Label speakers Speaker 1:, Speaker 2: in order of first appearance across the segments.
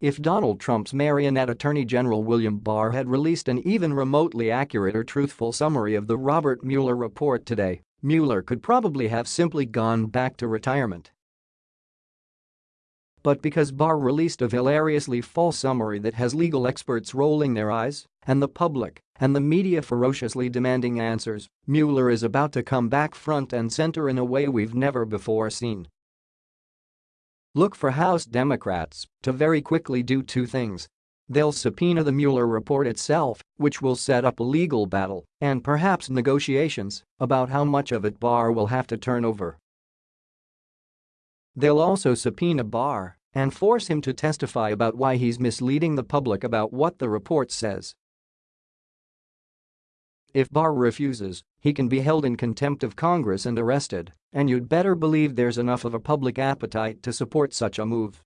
Speaker 1: If Donald Trump's marionette Attorney General William Barr had released an even remotely accurate or truthful summary of the Robert Mueller report today, Mueller could probably have simply gone back to retirement. But because Barr released a hilariously false summary that has legal experts rolling their eyes, and the public, and the media ferociously demanding answers, Mueller is about to come back front and center in a way we've never before seen. Look for House Democrats to very quickly do two things. They'll subpoena the Mueller report itself, which will set up a legal battle and perhaps negotiations about how much of it Barr will have to turn over. They'll also subpoena Barr and force him to testify about why he's misleading the public about what the report says. If Barr refuses, he can be held in contempt of Congress and arrested, and you'd better believe there's enough of a public appetite to support such a move.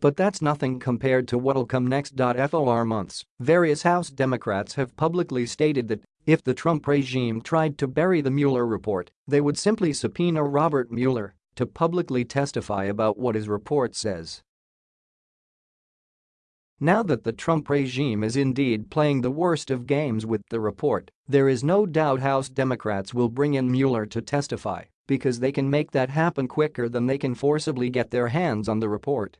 Speaker 1: But that's nothing compared to what'll come next. For months, various House Democrats have publicly stated that if the Trump regime tried to bury the Mueller report, they would simply subpoena Robert Mueller to publicly testify about what his report says. Now that the Trump regime is indeed playing the worst of games with the report, there is no doubt House Democrats will bring in Mueller to testify because they can make that happen quicker than they can forcibly get their hands on the report.